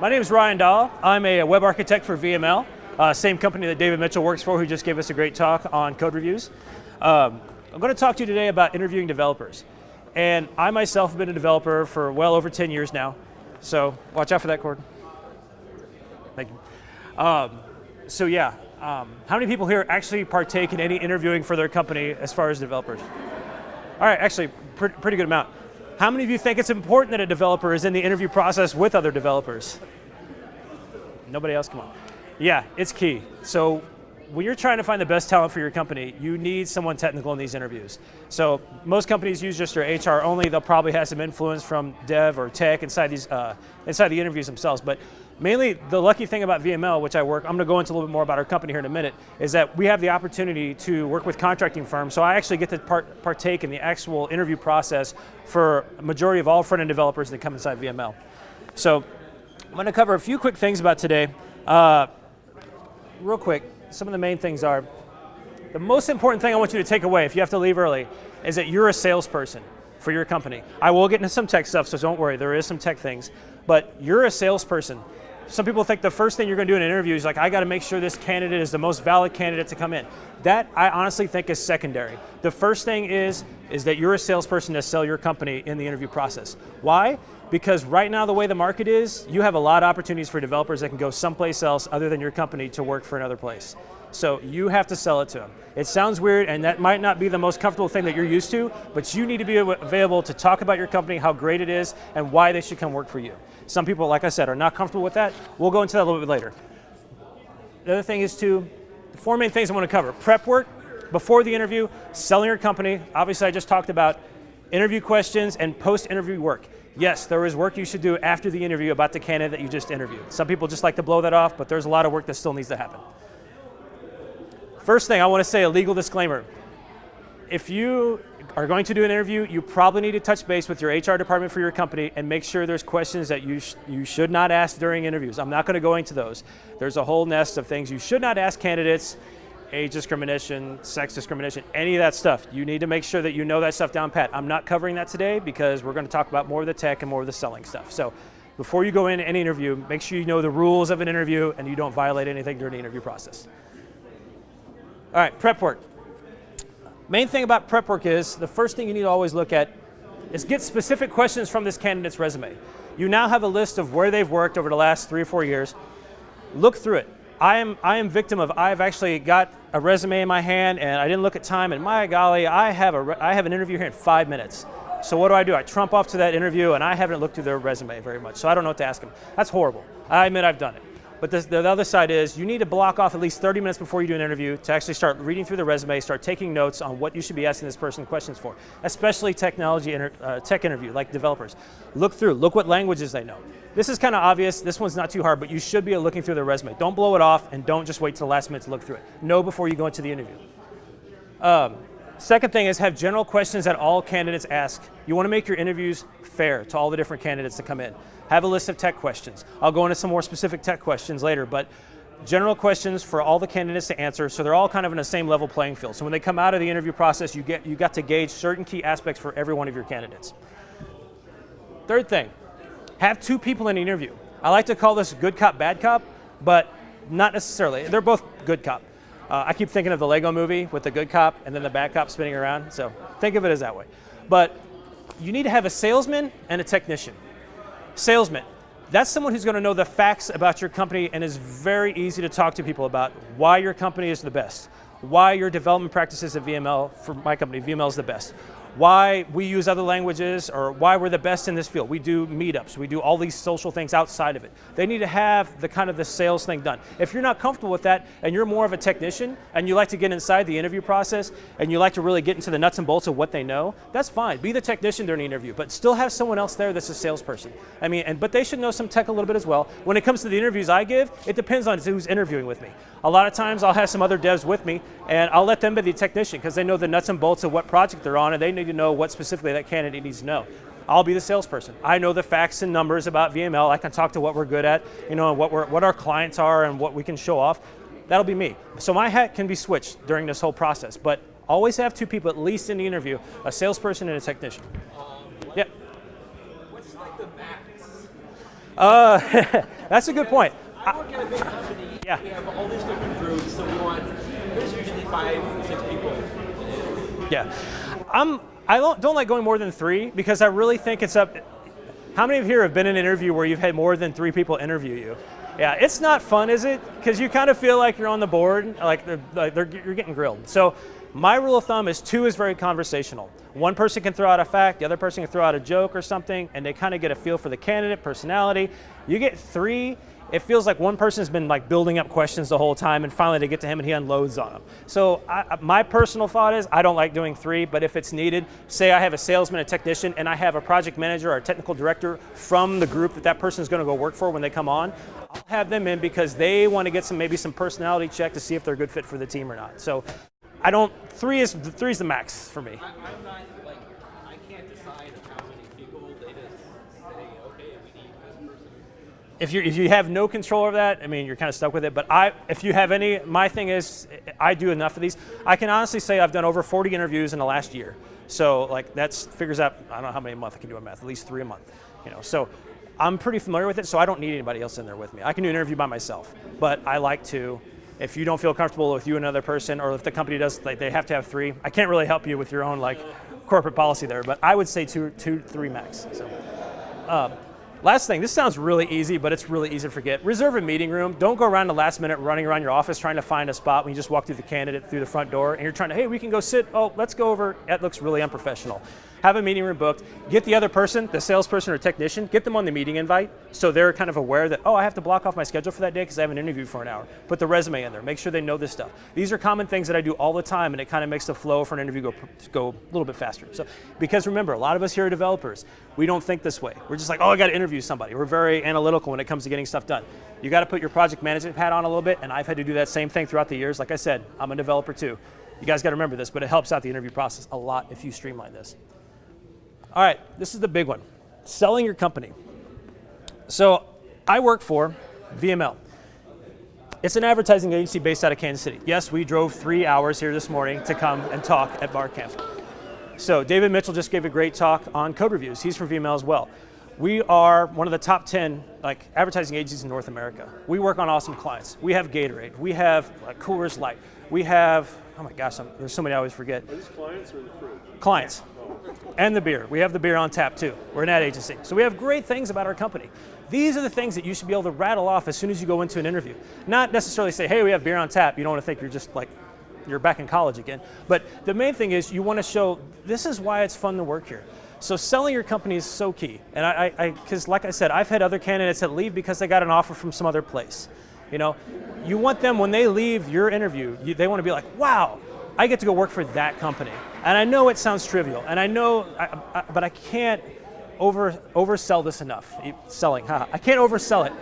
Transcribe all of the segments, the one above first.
My name is Ryan Dahl. I'm a web architect for VML, uh, same company that David Mitchell works for, who just gave us a great talk on code reviews. Um, I'm going to talk to you today about interviewing developers. And I myself have been a developer for well over 10 years now, so watch out for that cord. Thank you. Um, so yeah, um, how many people here actually partake in any interviewing for their company as far as developers? All right, actually, pre pretty good amount. How many of you think it's important that a developer is in the interview process with other developers? Nobody else, come on. Yeah, it's key. So when you're trying to find the best talent for your company, you need someone technical in these interviews. So most companies use just their HR only. They'll probably have some influence from dev or tech inside these uh, inside the interviews themselves. But Mainly, the lucky thing about VML, which I work, I'm going to go into a little bit more about our company here in a minute, is that we have the opportunity to work with contracting firms, so I actually get to part, partake in the actual interview process for a majority of all front-end developers that come inside VML. So I'm going to cover a few quick things about today. Uh, real quick, some of the main things are, the most important thing I want you to take away, if you have to leave early, is that you're a salesperson for your company. I will get into some tech stuff, so don't worry, there is some tech things, but you're a salesperson some people think the first thing you're going to do in an interview is like, I got to make sure this candidate is the most valid candidate to come in. That I honestly think is secondary. The first thing is, is that you're a salesperson to sell your company in the interview process. Why? Because right now the way the market is, you have a lot of opportunities for developers that can go someplace else other than your company to work for another place. So you have to sell it to them. It sounds weird and that might not be the most comfortable thing that you're used to, but you need to be available to talk about your company, how great it is, and why they should come work for you. Some people, like I said, are not comfortable with that. We'll go into that a little bit later. The other thing is to, the four main things I want to cover. Prep work, before the interview, selling your company, obviously I just talked about interview questions and post-interview work. Yes, there is work you should do after the interview about the candidate that you just interviewed. Some people just like to blow that off, but there's a lot of work that still needs to happen. First thing, I want to say a legal disclaimer. If you are going to do an interview, you probably need to touch base with your HR department for your company and make sure there's questions that you, sh you should not ask during interviews. I'm not going to go into those. There's a whole nest of things you should not ask candidates, age discrimination, sex discrimination, any of that stuff. You need to make sure that you know that stuff down pat. I'm not covering that today because we're going to talk about more of the tech and more of the selling stuff. So before you go in any interview, make sure you know the rules of an interview and you don't violate anything during the interview process. All right, prep work. Main thing about prep work is, the first thing you need to always look at is get specific questions from this candidate's resume. You now have a list of where they've worked over the last three or four years. Look through it. I am, I am victim of, I've actually got a resume in my hand and I didn't look at time and my golly, I have, a, I have an interview here in five minutes. So what do I do? I trump off to that interview and I haven't looked through their resume very much, so I don't know what to ask them. That's horrible. I admit I've done it. But the, the other side is you need to block off at least 30 minutes before you do an interview to actually start reading through the resume, start taking notes on what you should be asking this person questions for, especially technology inter, uh, tech interview, like developers. Look through, look what languages they know. This is kind of obvious, this one's not too hard, but you should be looking through the resume. Don't blow it off and don't just wait till the last minute to look through it. Know before you go into the interview. Um, second thing is have general questions that all candidates ask. You want to make your interviews fair to all the different candidates that come in have a list of tech questions. I'll go into some more specific tech questions later, but general questions for all the candidates to answer, so they're all kind of in the same level playing field. So when they come out of the interview process, you, get, you got to gauge certain key aspects for every one of your candidates. Third thing, have two people in the interview. I like to call this good cop, bad cop, but not necessarily. They're both good cop. Uh, I keep thinking of the Lego movie with the good cop and then the bad cop spinning around, so think of it as that way. But you need to have a salesman and a technician. Salesman, that's someone who's going to know the facts about your company and is very easy to talk to people about why your company is the best, why your development practices at VML, for my company, VML is the best, why we use other languages or why we're the best in this field. We do meetups, we do all these social things outside of it. They need to have the kind of the sales thing done. If you're not comfortable with that and you're more of a technician and you like to get inside the interview process and you like to really get into the nuts and bolts of what they know, that's fine. Be the technician during the interview, but still have someone else there that's a salesperson. I mean, and, but they should know some tech a little bit as well. When it comes to the interviews I give, it depends on who's interviewing with me. A lot of times I'll have some other devs with me and I'll let them be the technician because they know the nuts and bolts of what project they're on and they need to know what specifically that candidate needs to know. I'll be the salesperson. I know the facts and numbers about VML. I can talk to what we're good at, you know, what, we're, what our clients are and what we can show off. That'll be me. So my hat can be switched during this whole process, but always have two people at least in the interview, a salesperson and a technician. Um, yeah. What's like the max? Uh, that's a good point. I work at a big company. Yeah. We have all these different groups, so we want. There's usually five, six people. Yeah, I'm. I don't, don't like going more than three because I really think it's up. How many of you here have been in an interview where you've had more than three people interview you? Yeah, it's not fun, is it? Because you kind of feel like you're on the board, like, they're, like they're, you're getting grilled. So my rule of thumb is two is very conversational. One person can throw out a fact, the other person can throw out a joke or something, and they kind of get a feel for the candidate, personality. You get three, it feels like one person's been like building up questions the whole time and finally they get to him and he unloads on them. So I, my personal thought is I don't like doing three, but if it's needed, say I have a salesman, a technician, and I have a project manager or a technical director from the group that that person is going to go work for when they come on, I'll have them in because they want to get some maybe some personality check to see if they're a good fit for the team or not. So I don't, three is, three is the max for me. I, I'm not like I can't decide how many people. They just say, okay, we need this person. If you if you have no control over that, I mean, you're kind of stuck with it. But I, if you have any, my thing is, I do enough of these. I can honestly say I've done over 40 interviews in the last year. So like that's figures out. I don't know how many a month I can do a math. At least three a month. You know. So I'm pretty familiar with it. So I don't need anybody else in there with me. I can do an interview by myself. But I like to. If you don't feel comfortable with you and another person, or if the company does, like they have to have three. I can't really help you with your own like corporate policy there. But I would say two, two, three max. So. Um, last thing, this sounds really easy, but it's really easy to forget. Reserve a meeting room. Don't go around the last minute running around your office trying to find a spot when you just walk through the candidate through the front door and you're trying to, hey, we can go sit. Oh, let's go over. That looks really unprofessional. Have a meeting room booked. Get the other person, the salesperson or technician, get them on the meeting invite so they're kind of aware that, oh, I have to block off my schedule for that day because I have an interview for an hour. Put the resume in there. Make sure they know this stuff. These are common things that I do all the time and it kind of makes the flow for an interview go, go a little bit faster. So, because remember, a lot of us here are developers. We don't think this way. We're just like, oh, I got to interview somebody. We're very analytical when it comes to getting stuff done. You got to put your project management hat on a little bit and I've had to do that same thing throughout the years. Like I said, I'm a developer too. You guys got to remember this, but it helps out the interview process a lot if you streamline this. All right, this is the big one selling your company. So I work for VML. It's an advertising agency based out of Kansas City. Yes, we drove three hours here this morning to come and talk at BarCamp. So David Mitchell just gave a great talk on code reviews. He's from VML as well. We are one of the top 10 like advertising agencies in North America. We work on awesome clients. We have Gatorade. We have like, Coors Light. We have, oh my gosh, I'm, there's so many I always forget. Are these clients or the crew? Clients and the beer. We have the beer on tap too. We're an ad agency. So we have great things about our company. These are the things that you should be able to rattle off as soon as you go into an interview. Not necessarily say, hey, we have beer on tap. You don't want to think you're just like, you're back in college again. But the main thing is you want to show this is why it's fun to work here. So selling your company is so key. And I, because like I said, I've had other candidates that leave because they got an offer from some other place. You know, you want them when they leave your interview, you, they want to be like, wow, I get to go work for that company. And I know it sounds trivial, and I know, I, I, but I can't over oversell this enough. Selling, haha. I can't oversell it.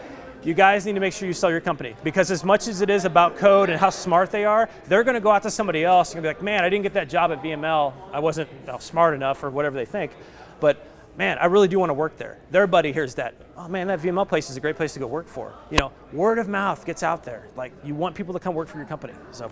You guys need to make sure you sell your company because as much as it is about code and how smart they are, they're going to go out to somebody else and be like, man, I didn't get that job at VML. I wasn't smart enough or whatever they think. But man, I really do want to work there. Their buddy hears that, oh man, that VML place is a great place to go work for. You know, word of mouth gets out there. Like you want people to come work for your company. So,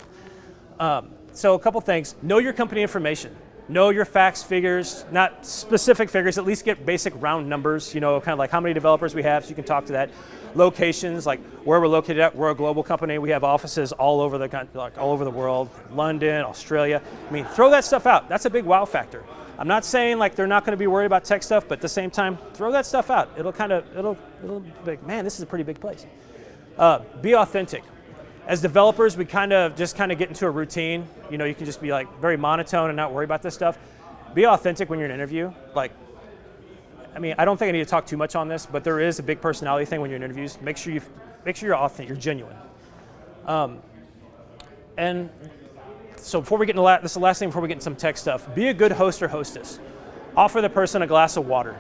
um, so a couple things, know your company information. Know your facts, figures, not specific figures, at least get basic round numbers, you know, kind of like how many developers we have so you can talk to that. Locations, like where we're located at, we're a global company, we have offices all over the, like all over the world, London, Australia. I mean, throw that stuff out, that's a big wow factor. I'm not saying like they're not going to be worried about tech stuff, but at the same time, throw that stuff out. It'll kind of, it'll, it'll be like, man, this is a pretty big place. Uh, be authentic as developers, we kind of just kind of get into a routine. You know, you can just be like very monotone and not worry about this stuff. Be authentic when you're in an interview. Like, I mean, I don't think I need to talk too much on this, but there is a big personality thing when you're in interviews. Make sure you make sure you're authentic, you're genuine. Um, and so before we get into la- this is the last thing before we get into some tech stuff. Be a good host or hostess. Offer the person a glass of water.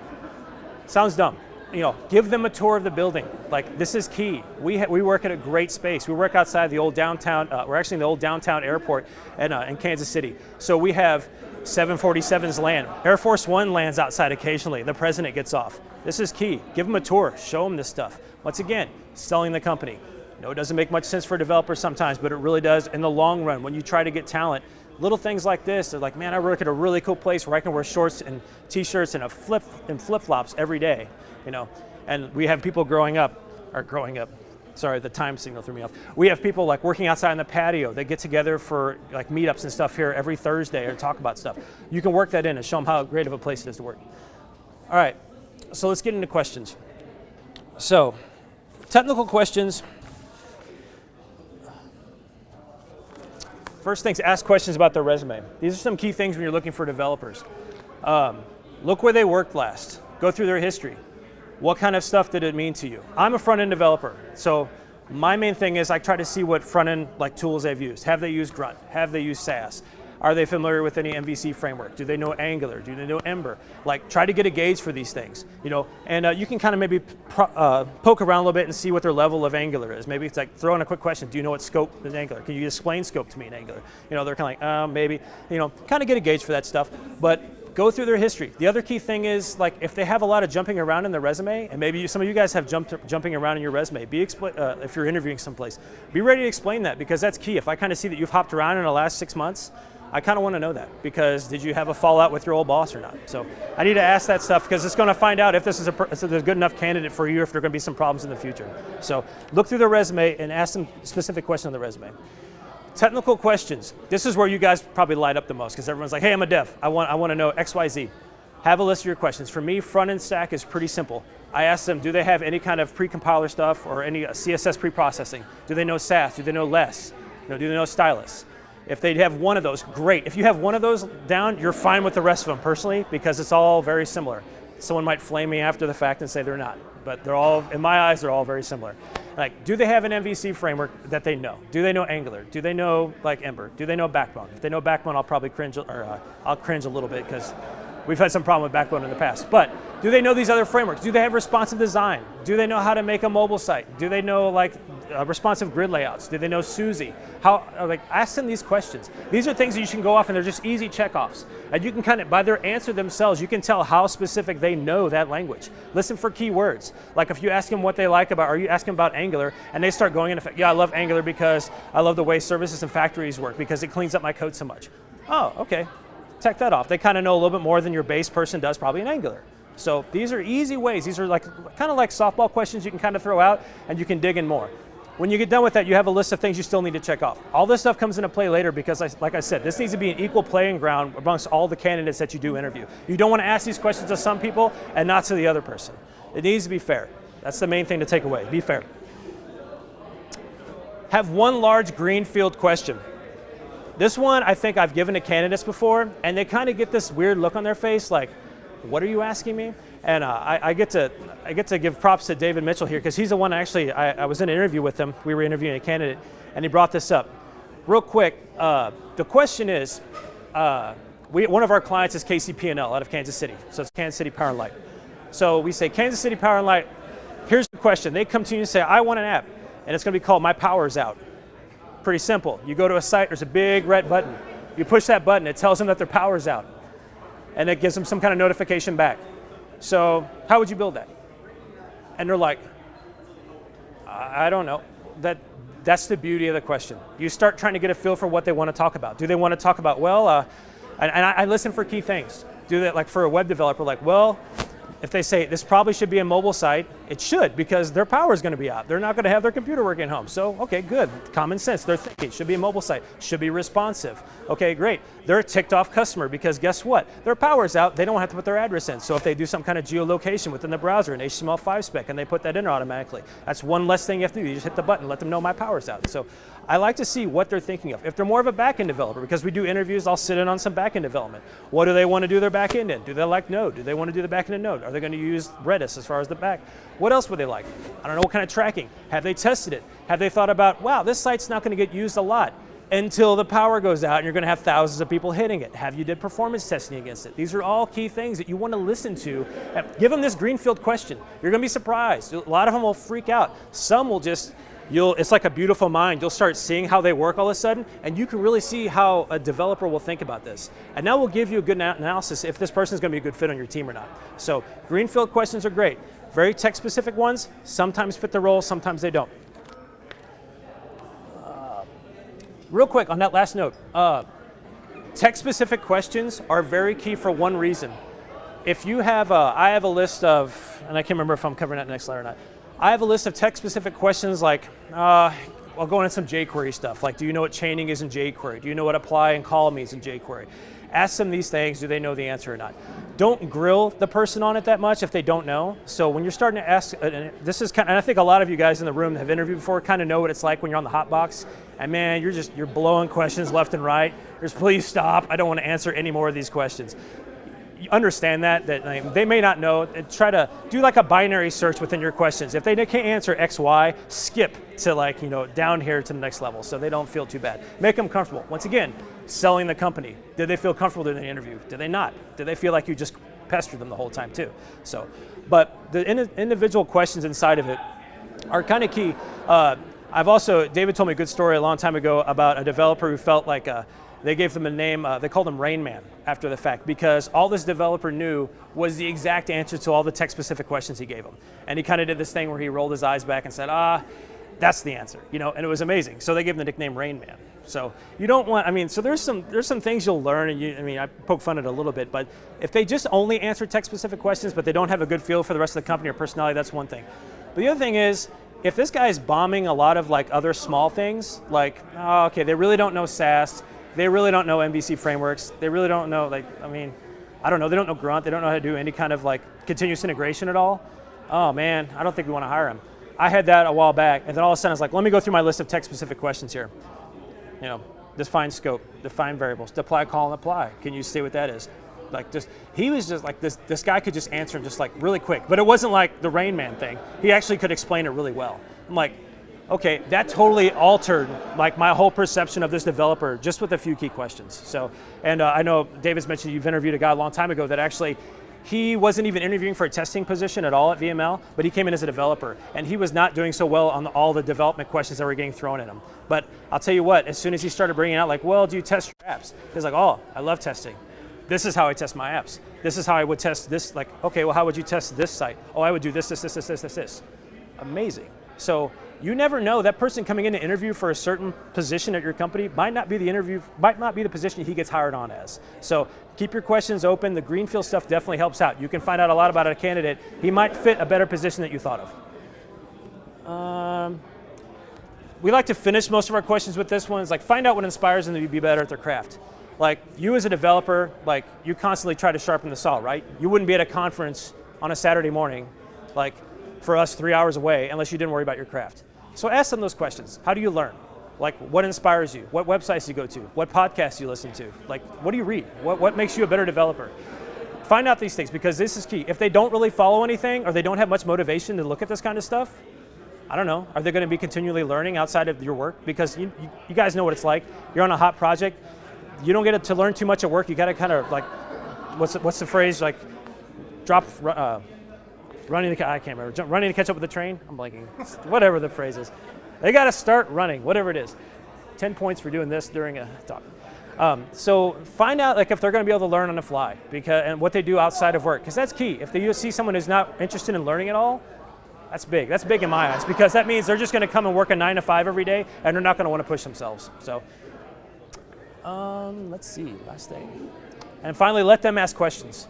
Sounds dumb you know, give them a tour of the building. Like this is key. We we work at a great space. We work outside the old downtown. Uh, we're actually in the old downtown airport in, uh, in Kansas City. So we have 747s land. Air Force One lands outside occasionally. The president gets off. This is key. Give them a tour. Show them this stuff. Once again, selling the company. No, it doesn't make much sense for developers sometimes, but it really does in the long run when you try to get talent little things like this they're like, man, I work at a really cool place where I can wear shorts and t-shirts and a flip and flip-flops every day you know. And we have people growing up, or growing up, sorry, the time signal threw me off. We have people like working outside in the patio. They get together for like meetups and stuff here every Thursday or talk about stuff. You can work that in and show them how great of a place it is to work. All right, so let's get into questions. So, technical questions. First things, ask questions about their resume. These are some key things when you're looking for developers. Um, look where they worked last. Go through their history. What kind of stuff did it mean to you? I'm a front-end developer, so my main thing is I try to see what front-end like tools they've used. Have they used Grunt? Have they used Sass? Are they familiar with any MVC framework? Do they know Angular? Do they know Ember? Like, try to get a gauge for these things, you know. And uh, you can kind of maybe uh, poke around a little bit and see what their level of Angular is. Maybe it's like throw in a quick question. Do you know what scope is Angular? Can you explain scope to me in Angular? You know, they're kind of like, uh, maybe. You know, kind of get a gauge for that stuff. But go through their history. The other key thing is like if they have a lot of jumping around in their resume, and maybe you, some of you guys have jumped, jumping around in your resume, be uh, if you're interviewing someplace, be ready to explain that because that's key. If I kind of see that you've hopped around in the last six months, I kind of want to know that because did you have a fallout with your old boss or not? So I need to ask that stuff because it's going to find out if this is a, is a good enough candidate for you, if there are going to be some problems in the future. So look through the resume and ask them specific questions on the resume. Technical questions. This is where you guys probably light up the most because everyone's like, hey, I'm a dev. I want, I want to know X, Y, Z. Have a list of your questions. For me, front-end stack is pretty simple. I ask them, do they have any kind of pre-compiler stuff or any CSS pre-processing? Do they know Sass? Do they know Less? You know, do they know Stylus? If they have one of those, great. If you have one of those down, you're fine with the rest of them personally because it's all very similar. Someone might flame me after the fact and say they're not, but they're all, in my eyes, they're all very similar. Like, do they have an MVC framework that they know? Do they know Angular? Do they know like Ember? Do they know Backbone? If they know Backbone, I'll probably cringe, or uh, I'll cringe a little bit because we've had some problem with Backbone in the past. But do they know these other frameworks? Do they have responsive design? Do they know how to make a mobile site? Do they know like uh, responsive grid layouts? Do they know Susy? How, uh, like, ask them these questions. These are things that you can go off and they're just easy checkoffs. And you can kind of, by their answer themselves, you can tell how specific they know that language. Listen for keywords. Like if you ask them what they like about, or you ask them about Angular, and they start going into, yeah, I love Angular because I love the way services and factories work because it cleans up my code so much. Oh, okay, check that off. They kind of know a little bit more than your base person does probably in Angular. So these are easy ways. These are like kind of like softball questions you can kind of throw out and you can dig in more. When you get done with that, you have a list of things you still need to check off. All this stuff comes into play later because, I, like I said, this needs to be an equal playing ground amongst all the candidates that you do interview. You don't want to ask these questions to some people and not to the other person. It needs to be fair. That's the main thing to take away, be fair. Have one large greenfield question. This one I think I've given to candidates before, and they kind of get this weird look on their face like, what are you asking me? And uh, I, I, get to, I get to give props to David Mitchell here because he's the one actually, I, I, was in an interview with him, we were interviewing a candidate, and he brought this up. Real quick, uh, the question is, uh, we, one of our clients is KCP&L out of Kansas City, so it's Kansas City Power and Light. So we say, Kansas City Power and Light, here's the question. They come to you and say, I want an app, and it's going to be called My Power's Out. Pretty simple. You go to a site, there's a big red button. You push that button, it tells them that their power's out. And it gives them some kind of notification back. So how would you build that? And they're like, I don't know. That, that's the beauty of the question. You start trying to get a feel for what they want to talk about. Do they want to talk about, well, uh, and, and I, I listen for key things. Do that like for a web developer, like, well, if they say this probably should be a mobile site, it should because their power is going to be out. They're not going to have their computer working at home. So, okay, good. Common sense. They're thinking it should be a mobile site, should be responsive. Okay, great. They're a ticked off customer because guess what? Their power's out. They don't have to put their address in. So if they do some kind of geolocation within the browser, an HTML5 spec, and they put that in automatically, that's one less thing you have to do. You just hit the button, let them know my power's out. So I like to see what they're thinking of. If they're more of a backend developer, because we do interviews, I'll sit in on some backend development. What do they want to do their backend in? Do they like Node? Do they want to do the backend in Node? Are they going to use Redis as far as the back? What else would they like? I don't know what kind of tracking. Have they tested it? Have they thought about, wow, this site's not going to get used a lot until the power goes out and you're going to have thousands of people hitting it. Have you did performance testing against it? These are all key things that you want to listen to. Give them this greenfield question. You're going to be surprised. A lot of them will freak out. Some will just you'll, it's like a beautiful mind. You'll start seeing how they work all of a sudden, and you can really see how a developer will think about this. And that will give you a good analysis if this person is going to be a good fit on your team or not. So greenfield questions are great. Very tech-specific ones sometimes fit the role, sometimes they don't. Uh, real quick on that last note, uh, tech-specific questions are very key for one reason. if you have, a, I have a list of, and I can't remember if I'm covering that next slide or not. I have a list of tech-specific questions like, uh, I'll go into some jQuery stuff, like do you know what chaining is in jQuery? Do you know what apply and call means in jQuery? Ask them these things, do they know the answer or not? Don't grill the person on it that much if they don't know. So when you're starting to ask, this is kind of, and I think a lot of you guys in the room have interviewed before kind of know what it's like when you're on the hot box. And man, you're just, you're blowing questions left and right. There's please stop, I don't want to answer any more of these questions understand that, that like, they may not know, try to do like a binary search within your questions. If they can't answer X, Y, skip to like, you know, down here to the next level so they don't feel too bad. Make them comfortable. Once again, selling the company. Did they feel comfortable during the interview? Did they not? Did they feel like you just pestered them the whole time too? So, but the in individual questions inside of it are kind of key. Uh, I've also, David told me a good story a long time ago about a developer who felt like a, they gave them a name, uh, they called him Rain Man after the fact because all this developer knew was the exact answer to all the tech specific questions he gave him. And he kind of did this thing where he rolled his eyes back and said, ah, that's the answer, you know, and it was amazing. So they gave him the nickname Rain Man. So you don't want, I mean, so there's some there's some things you'll learn, and you, I mean, I poke fun at it a little bit, but if they just only answer tech-specific questions, but they don't have a good feel for the rest of the company or personality, that's one thing. But the other thing is, if this guy is bombing a lot of like other small things, like, oh, okay, they really don't know Sass, they really don't know MVC frameworks. They really don't know, like, I mean, I don't know, they don't know Grunt, they don't know how to do any kind of like continuous integration at all. Oh man, I don't think we want to hire them. I had that a while back, and then all of a sudden I was like, let me go through my list of tech-specific questions here. You know, define scope, define variables, deploy call and apply. Can you see what that is? Like just, he was just like, this, this guy could just answer him just like really quick, but it wasn't like the Rain Man thing. He actually could explain it really well. I'm like, okay, that totally altered like my whole perception of this developer just with a few key questions. So, and uh, I know David's mentioned you've interviewed a guy a long time ago that actually he wasn't even interviewing for a testing position at all at VML, but he came in as a developer, and he was not doing so well on all the development questions that were getting thrown at him. But I'll tell you what, as soon as he started bringing out like, well, do you test your apps? He's like, oh, I love testing. This is how I test my apps. This is how I would test this, like, okay, well, how would you test this site? Oh, I would do this, this, this, this, this, this, this. Amazing. So you never know, that person coming in to interview for a certain position at your company might not be the interview, might not be the position he gets hired on as. So keep your questions open. The Greenfield stuff definitely helps out. You can find out a lot about a candidate. He might fit a better position that you thought of. Um, we like to finish most of our questions with this one. It's like find out what inspires them to be better at their craft. Like you as a developer, like you constantly try to sharpen the saw, right? You wouldn't be at a conference on a Saturday morning, like for us three hours away unless you didn't worry about your craft. So ask them those questions. How do you learn? Like what inspires you? What websites you go to? What podcasts you listen to? Like what do you read? What, what makes you a better developer? Find out these things because this is key. If they don't really follow anything or they don't have much motivation to look at this kind of stuff, I don't know, are they going to be continually learning outside of your work? Because you, you, you guys know what it's like. You're on a hot project. You don't get to learn too much at work. You got to kind of like, what's the, what's the phrase? Like drop, uh, running to, I can't remember, running to catch up with the train? I'm blanking, whatever the phrase is. They got to start running, whatever it is. 10 points for doing this during a talk. Um, so find out like if they're going to be able to learn on the fly because and what they do outside of work because that's key. If you see someone who's not interested in learning at all, that's big. That's big in my eyes because that means they're just going to come and work a nine to five every day and they're not going to want to push themselves. So um, let's see, last thing. And finally, let them ask questions.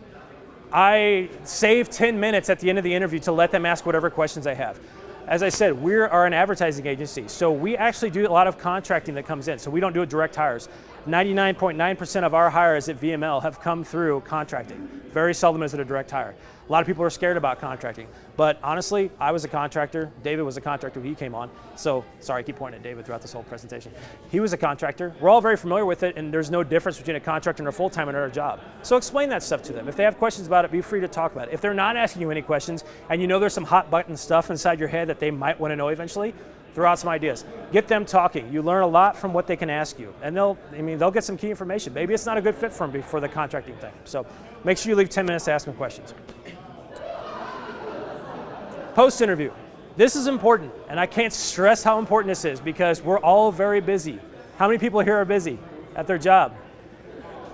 I save 10 minutes at the end of the interview to let them ask whatever questions I have. As I said, we are an advertising agency, so we actually do a lot of contracting that comes in, so we don't do direct hires. 99.9% of our hires at VML have come through contracting. Very seldom is it a direct hire. A lot of people are scared about contracting. But honestly, I was a contractor. David was a contractor when he came on. So, sorry, I keep pointing at David throughout this whole presentation. He was a contractor. We're all very familiar with it, and there's no difference between a contractor and a full-time and a job. So explain that stuff to them. If they have questions about it, be free to talk about it. If they're not asking you any questions, and you know there's some hot button stuff inside your head that they might want to know eventually, throw out some ideas. Get them talking. You learn a lot from what they can ask you. And they'll, I mean, they'll get some key information. Maybe it's not a good fit for them for the contracting thing. So make sure you leave 10 minutes to ask them questions. Post interview. This is important, and I can't stress how important this is because we're all very busy. How many people here are busy at their job?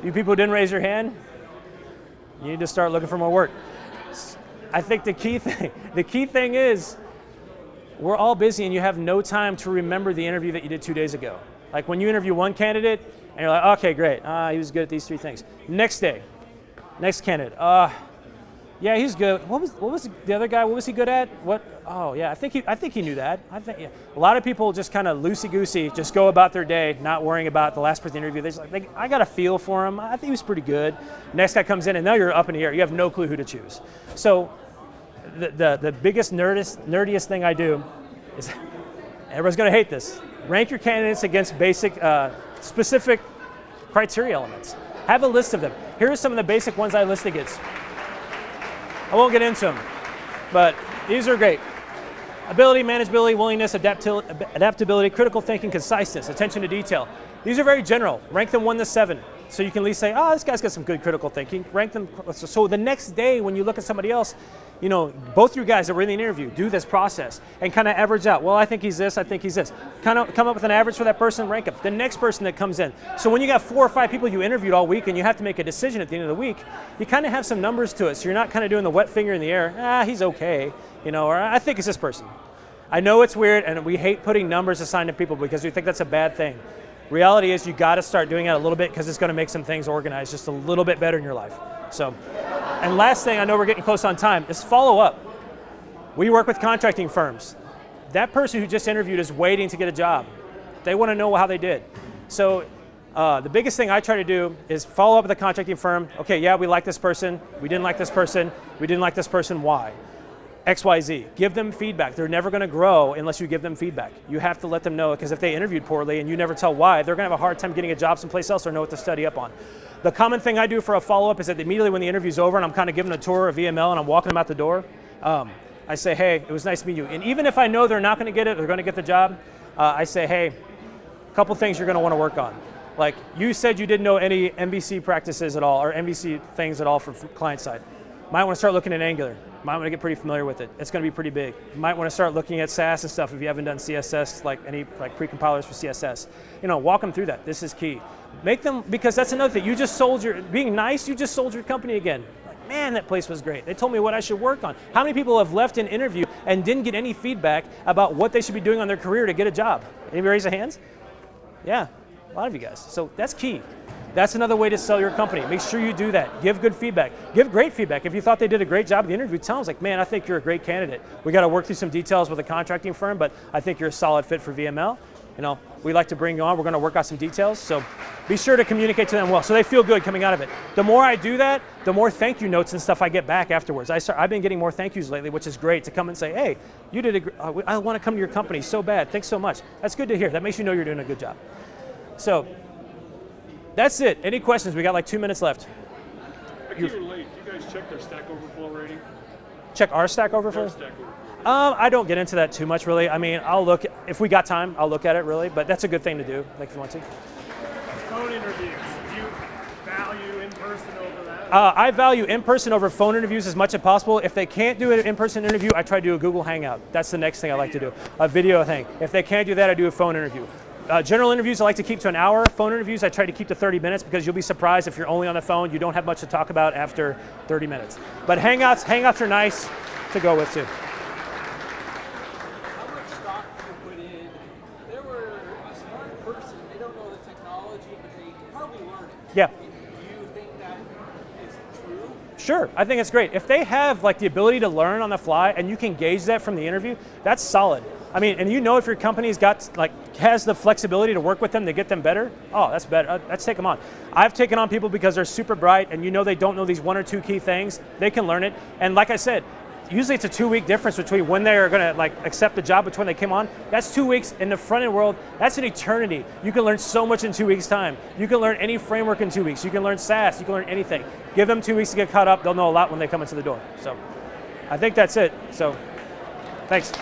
You people who didn't raise your hand, you need to start looking for more work. I think the key thing, the key thing is we're all busy and you have no time to remember the interview that you did two days ago. Like when you interview one candidate and you're like, okay, great, uh, he was good at these three things. Next day, next candidate, uh, Yeah, he's good. What was what was the other guy? What was he good at? What? Oh yeah, I think he I think he knew that. I think yeah. a lot of people just kind of loosey goosey, just go about their day, not worrying about the last person interview. They just like they, I got a feel for him. I think he was pretty good. Next guy comes in, and now you're up in the air. You have no clue who to choose. So, the the, the biggest nerdest nerdiest thing I do is everyone's going to hate this. Rank your candidates against basic uh, specific criteria elements. Have a list of them. Here are some of the basic ones I list against. I won't get into them, but these are great. Ability, manageability, willingness, adaptability, critical thinking, conciseness, attention to detail. These are very general. Rank them one to seven. So you can at least say, oh, this guy's got some good critical thinking. Rank them. So the next day when you look at somebody else, you know, both you guys that were in the interview do this process and kind of average out. Well, I think he's this, I think he's this. Kind of come up with an average for that person, rank up The next person that comes in. So when you got four or five people you interviewed all week and you have to make a decision at the end of the week, you kind of have some numbers to it. So you're not kind of doing the wet finger in the air. Ah, he's okay, you know, or I think it's this person. I know it's weird and we hate putting numbers assigned to people because we think that's a bad thing. Reality is you got to start doing it a little bit because it's going to make some things organized just a little bit better in your life. So, and last thing, I know we're getting close on time, is follow up. We work with contracting firms. That person who just interviewed is waiting to get a job. They want to know how they did. So uh, the biggest thing I try to do is follow up with the contracting firm. Okay, yeah, we like this person. We didn't like this person. We didn't like this person. Why? XYZ. Give them feedback. They're never going to grow unless you give them feedback. You have to let them know because if they interviewed poorly and you never tell why, they're going to have a hard time getting a job someplace else or know what to study up on. The common thing I do for a follow-up is that immediately when the interview's over and I'm kind of giving a tour of VML and I'm walking them out the door, um, I say, hey, it was nice to meet you. And even if I know they're not going to get it, they're going to get the job, uh, I say, hey, a couple things you're going to want to work on. Like you said you didn't know any MVC practices at all or MVC things at all for client side. Might want to start looking at Angular. Might want to get pretty familiar with it. It's going to be pretty big. You might want to start looking at Sass and stuff if you haven't done CSS, like any like pre-compilers for CSS. You know, walk them through that. This is key. Make them, because that's another thing. You just sold your, being nice, you just sold your company again. Like, man, that place was great. They told me what I should work on. How many people have left an interview and didn't get any feedback about what they should be doing on their career to get a job? Anybody raise their hands? Yeah, a lot of you guys. So that's key. That's another way to sell your company. Make sure you do that. Give good feedback. Give great feedback. If you thought they did a great job in the interview, tell them, like, man, I think you're a great candidate. We got to work through some details with a contracting firm, but I think you're a solid fit for VML. You know, we like to bring you on. We're going to work out some details. So be sure to communicate to them well so they feel good coming out of it. The more I do that, the more thank you notes and stuff I get back afterwards. I start, I've been getting more thank yous lately, which is great to come and say, hey, you did a, uh, I want to come to your company so bad. Thanks so much. That's good to hear. That makes you know you're doing a good job. So that's it. Any questions? We got like two minutes left. I came in late. Do you guys check their Stack Overflow rating? Check our Stack Overflow? Their Stack Overflow. Um, I don't get into that too much, really. I mean, I'll look, if we got time, I'll look at it, really. But that's a good thing to do, like if you want to. Phone interviews. Do you value in person over that? Uh, I value in-person over phone interviews as much as possible. If they can't do an in-person interview, I try to do a Google Hangout. That's the next thing I like to do, a video thing. If they can't do that, I do a phone interview. Uh, general interviews I like to keep to an hour. Phone interviews I try to keep to 30 minutes because you'll be surprised if you're only on the phone, you don't have much to talk about after 30 minutes. But Hangouts, Hangouts are nice to go with too. How much stock do you put in? They were a smart person. They don't know the technology, but they can probably learn it. Yeah. Do you think that is true? Sure, I think it's great. If they have like the ability to learn on the fly and you can gauge that from the interview, that's solid. I mean, and you know if your company's got like has the flexibility to work with them to get them better, oh, that's better. Uh, let's take them on. I've taken on people because they're super bright and you know they don't know these one or two key things. They can learn it. And like I said, usually it's a two week difference between when they're going to like accept the job between they came on. That's two weeks in the front end world. That's an eternity. You can learn so much in two weeks time. You can learn any framework in two weeks. You can learn Sass. You can learn anything. Give them two weeks to get caught up. They'll know a lot when they come into the door. So I think that's it. So thanks.